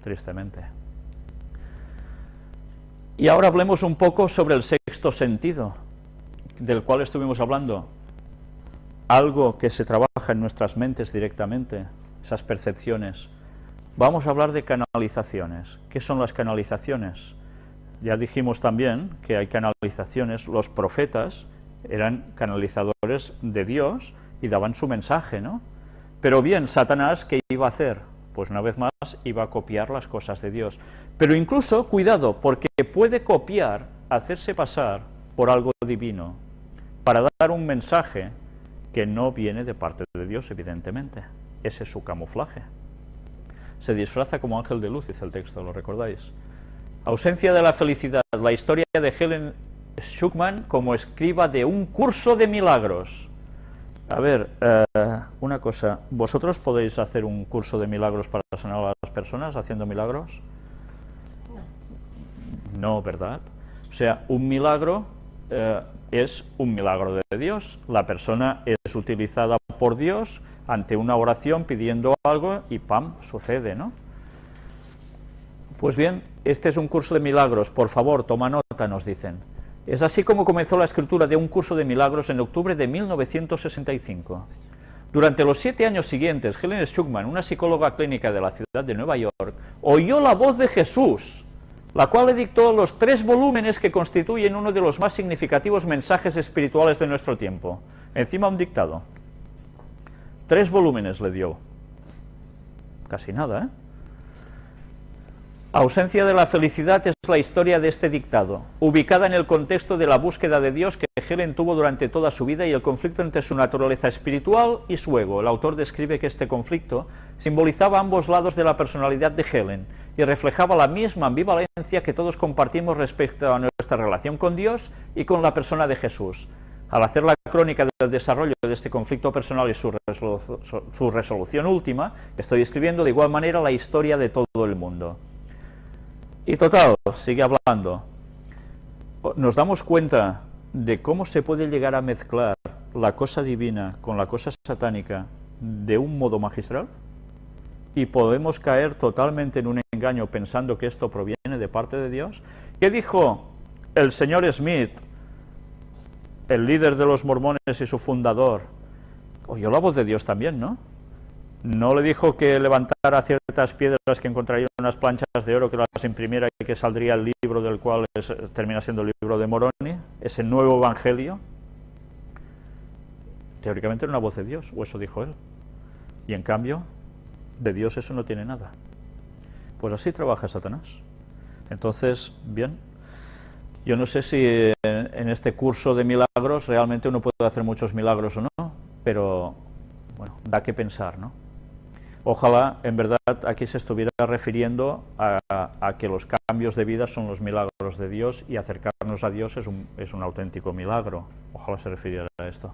tristemente. Y ahora hablemos un poco sobre el sexto sentido, del cual estuvimos hablando. Algo que se trabaja en nuestras mentes directamente, esas percepciones. Vamos a hablar de canalizaciones. ¿Qué son las canalizaciones? Ya dijimos también que hay canalizaciones, los profetas eran canalizadores de Dios y daban su mensaje, ¿no? Pero bien, Satanás, ¿qué iba a hacer? Pues una vez más iba a copiar las cosas de Dios. Pero incluso, cuidado, porque puede copiar, hacerse pasar por algo divino, para dar un mensaje que no viene de parte de Dios, evidentemente. Ese es su camuflaje. Se disfraza como ángel de luz, dice el texto, ¿lo recordáis? Ausencia de la felicidad, la historia de Helen Schuckman como escriba de un curso de milagros. A ver, eh, una cosa, ¿vosotros podéis hacer un curso de milagros para sanar a las personas haciendo milagros? No, ¿verdad? O sea, un milagro eh, es un milagro de Dios. La persona es utilizada por Dios ante una oración pidiendo algo y ¡pam! sucede, ¿no? Pues bien, este es un curso de milagros, por favor, toma nota, nos dicen. Es así como comenzó la escritura de un curso de milagros en octubre de 1965. Durante los siete años siguientes, Helen Schuckman, una psicóloga clínica de la ciudad de Nueva York, oyó la voz de Jesús, la cual le dictó los tres volúmenes que constituyen uno de los más significativos mensajes espirituales de nuestro tiempo. Encima un dictado. Tres volúmenes le dio. Casi nada, ¿eh? Ausencia de la felicidad es la historia de este dictado, ubicada en el contexto de la búsqueda de Dios que Helen tuvo durante toda su vida y el conflicto entre su naturaleza espiritual y su ego. El autor describe que este conflicto simbolizaba ambos lados de la personalidad de Helen y reflejaba la misma ambivalencia que todos compartimos respecto a nuestra relación con Dios y con la persona de Jesús. Al hacer la crónica del desarrollo de este conflicto personal y su, su resolución última, estoy escribiendo de igual manera la historia de todo el mundo. Y total, sigue hablando. Nos damos cuenta de cómo se puede llegar a mezclar la cosa divina con la cosa satánica de un modo magistral y podemos caer totalmente en un engaño pensando que esto proviene de parte de Dios. ¿Qué dijo el señor Smith, el líder de los mormones y su fundador? Oyó la voz de Dios también, ¿no? No le dijo que levantara ciertas piedras que encontraría unas planchas de oro, que las imprimiera y que saldría el libro del cual termina siendo el libro de Moroni, ese nuevo evangelio. Teóricamente era una voz de Dios, o eso dijo él. Y en cambio, de Dios eso no tiene nada. Pues así trabaja Satanás. Entonces, bien, yo no sé si en este curso de milagros realmente uno puede hacer muchos milagros o no, pero bueno, da que pensar, ¿no? Ojalá, en verdad, aquí se estuviera refiriendo a, que los cambios de vida son los milagros de Dios y acercarnos a Dios es un, es un auténtico milagro. Ojalá se refiriera a esto.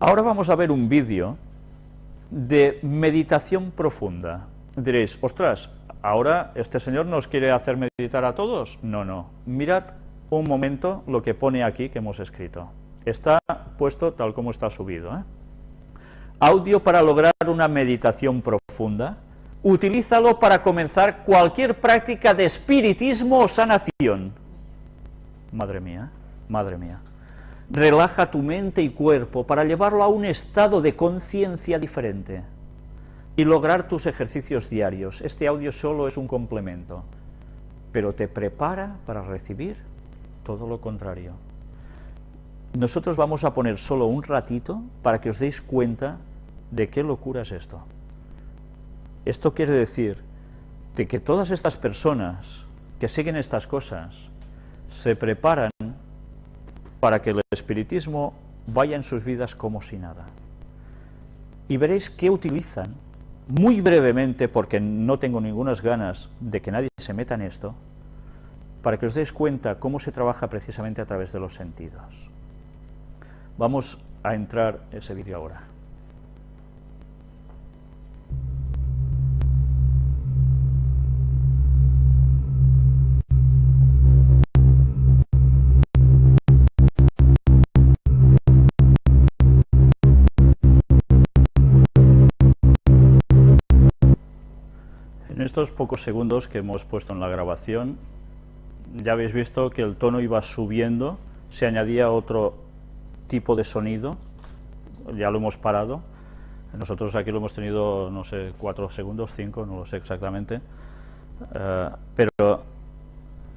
Ahora vamos a ver un vídeo de meditación profunda. Diréis, ostras, ¿ahora este señor nos quiere hacer meditar a todos? No, no. Mirad un momento lo que pone aquí que hemos escrito. Está puesto tal como está subido. ¿eh? Audio para lograr una meditación profunda, utilízalo para comenzar cualquier práctica de espiritismo o sanación. Madre mía, madre mía. Relaja tu mente y cuerpo para llevarlo a un estado de conciencia diferente y lograr tus ejercicios diarios. Este audio solo es un complemento, pero te prepara para recibir todo lo contrario. Nosotros vamos a poner solo un ratito para que os deis cuenta de qué locura es esto. Esto quiere decir de que todas estas personas que siguen estas cosas se preparan para que el espiritismo vaya en sus vidas como si nada. Y veréis qué utilizan, muy brevemente, porque no tengo ninguna ganas de que nadie se meta en esto, para que os deis cuenta cómo se trabaja precisamente a través de los sentidos. Vamos a entrar en ese vídeo ahora. estos pocos segundos que hemos puesto en la grabación, ya habéis visto que el tono iba subiendo, se añadía otro tipo de sonido, ya lo hemos parado, nosotros aquí lo hemos tenido, no sé, cuatro segundos, cinco, no lo sé exactamente, eh, pero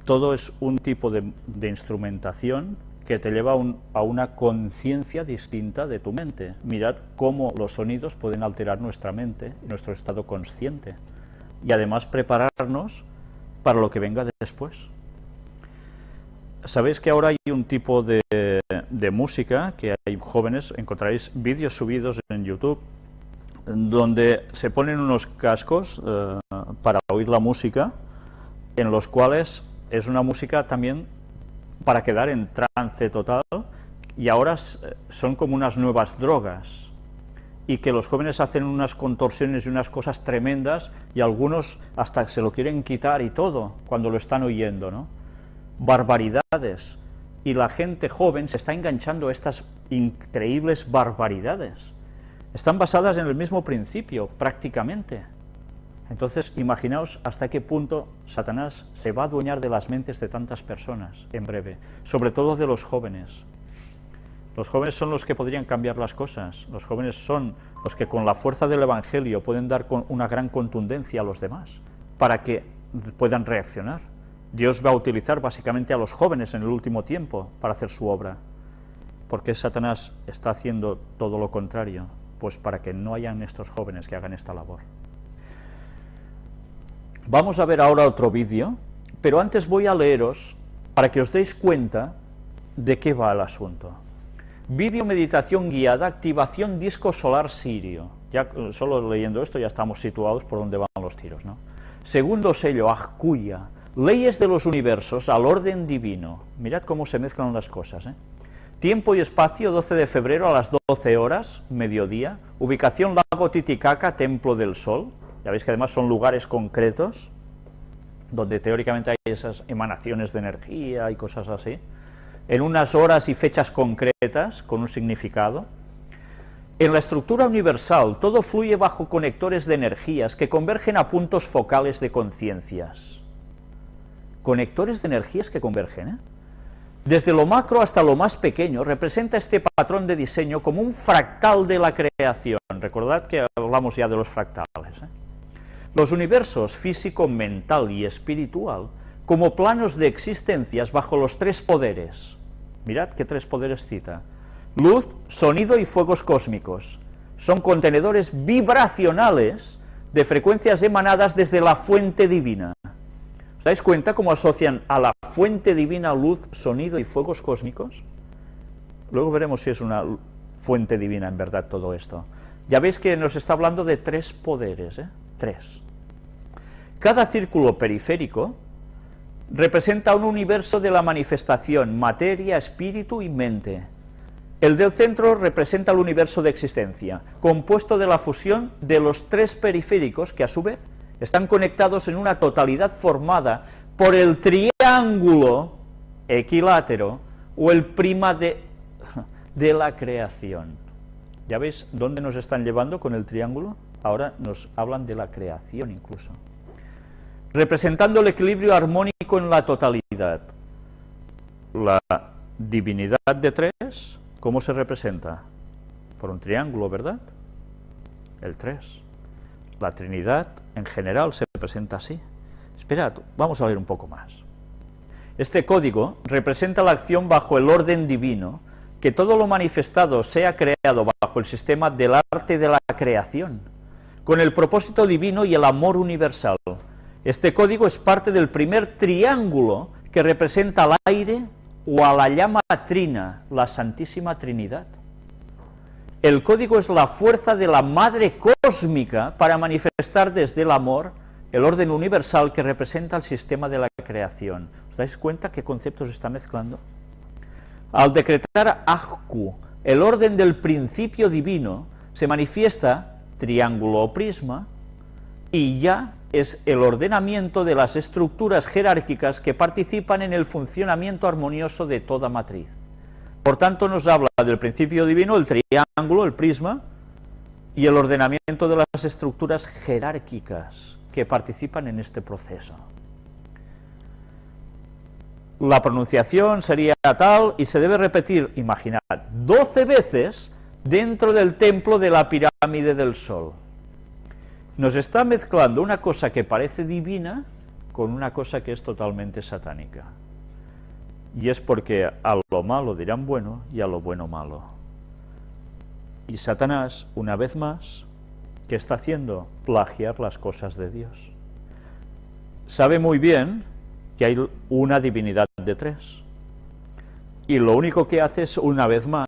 todo es un tipo de, instrumentación que te lleva a una conciencia distinta de tu mente. Mirad cómo los sonidos pueden alterar nuestra mente, nuestro estado consciente, y además prepararnos para lo que venga después. Sabéis que ahora hay un tipo de, de música, que hay jóvenes, encontraréis vídeos subidos en YouTube, donde se ponen unos cascos eh, para oír la música, en los cuales es una música también para quedar en trance total, y ahora son como unas nuevas drogas, y que los jóvenes hacen unas contorsiones y unas cosas tremendas, y algunos hasta se lo quieren quitar y todo, cuando lo están oyendo, ¿no? Barbaridades, y la gente joven se está enganchando a estas increíbles barbaridades están basadas en el mismo principio, prácticamente. Entonces, imaginaos hasta qué punto Satanás se va a adueñar de las mentes de tantas personas en breve, sobre todo de los jóvenes. Los jóvenes son los que podrían cambiar las cosas, los jóvenes son los que con la fuerza del Evangelio pueden dar una gran contundencia a los demás, para que puedan reaccionar. Dios va a utilizar básicamente a los jóvenes en el último tiempo para hacer su obra. porque Satanás está haciendo todo lo contrario? pues para que no hayan estos jóvenes que hagan esta labor. Vamos a ver ahora otro vídeo, pero antes voy a leeros para que os deis cuenta de qué va el asunto. Vídeo meditación guiada, activación disco solar sirio. Ya solo leyendo esto ya estamos situados por donde van los tiros, ¿no? Segundo sello, Ajkuya, leyes de los universos al orden divino. Mirad cómo se mezclan las cosas, ¿eh? Tiempo y espacio, 12 de febrero a las 12 horas, mediodía. Ubicación Lago Titicaca, Templo del Sol. Ya veis que además son lugares concretos, donde teóricamente hay esas emanaciones de energía y cosas así. En unas horas y fechas concretas, con un significado. En la estructura universal, todo fluye bajo conectores de energías que convergen a puntos focales de conciencias. Conectores de energías que convergen, ¿eh? Desde lo macro hasta lo más pequeño, representa este patrón de diseño como un fractal de la creación. Recordad que hablamos ya de los fractales. ¿eh? Los universos físico, mental y espiritual como planos de existencias bajo los tres poderes. Mirad qué tres poderes cita. Luz, sonido y fuegos cósmicos. Son contenedores vibracionales de frecuencias emanadas desde la fuente divina. ¿Os dais cuenta cómo asocian a la fuente divina luz, sonido y fuegos cósmicos? Luego veremos si es una fuente divina en verdad todo esto. Ya veis que nos está hablando de tres poderes, ¿eh? Tres. Cada círculo periférico representa un universo de la manifestación, materia, espíritu y mente. El del centro representa el universo de existencia, compuesto de la fusión de los tres periféricos que a su vez están conectados en una totalidad formada por el triángulo equilátero o el prima de, de la creación. ¿Ya veis dónde nos están llevando con el triángulo? Ahora nos hablan de la creación incluso. Representando el equilibrio armónico en la totalidad. La divinidad de tres, ¿cómo se representa? Por un triángulo, ¿verdad? El tres. La Trinidad en general se presenta así. Esperad, vamos a ver un poco más. Este código representa la acción bajo el orden divino, que todo lo manifestado sea creado bajo el sistema del arte de la creación, con el propósito divino y el amor universal. Este código es parte del primer triángulo que representa al aire o a la llama trina, la Santísima Trinidad. El código es la fuerza de la madre cósmica para manifestar desde el amor el orden universal que representa el sistema de la creación. ¿Os dais cuenta qué conceptos está mezclando? Al decretar Ahku, el orden del principio divino, se manifiesta triángulo o prisma, y ya es el ordenamiento de las estructuras jerárquicas que participan en el funcionamiento armonioso de toda matriz. Por tanto, nos habla del principio divino, el triángulo, el prisma, y el ordenamiento de las estructuras jerárquicas que participan en este proceso. La pronunciación sería tal y se debe repetir, imaginad, 12 veces dentro del templo de la pirámide del Sol. Nos está mezclando una cosa que parece divina con una cosa que es totalmente satánica. Y es porque a lo malo dirán bueno y a lo bueno malo. Y Satanás, una vez más, ¿qué está haciendo? Plagiar las cosas de Dios. Sabe muy bien que hay una divinidad de tres. Y lo único que hace es, una vez más,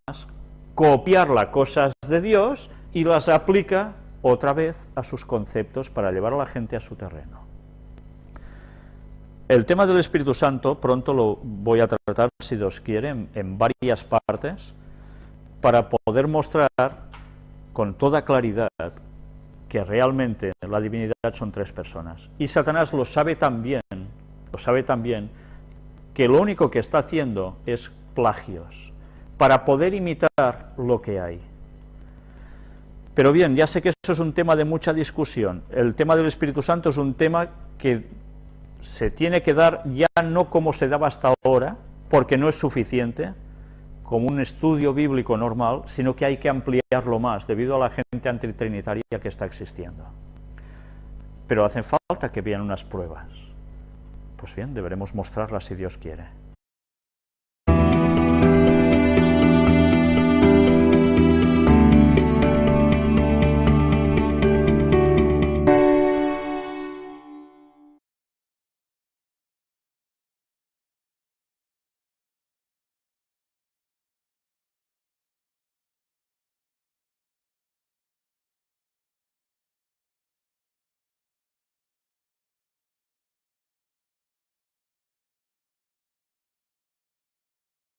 copiar las cosas de Dios y las aplica otra vez a sus conceptos para llevar a la gente a su terreno. El tema del Espíritu Santo pronto lo voy a tratar, si Dios quiere, en, varias partes, para poder mostrar con toda claridad que realmente la divinidad son tres personas. Y Satanás lo sabe también, lo sabe también, que lo único que está haciendo es plagios, para poder imitar lo que hay. Pero bien, ya sé que eso es un tema de mucha discusión. El tema del Espíritu Santo es un tema que se tiene que dar ya no como se daba hasta ahora, porque no es suficiente, como un estudio bíblico normal, sino que hay que ampliarlo más, debido a la gente antitrinitaria que está existiendo. Pero hacen falta que vean unas pruebas. Pues bien, deberemos mostrarlas si Dios quiere.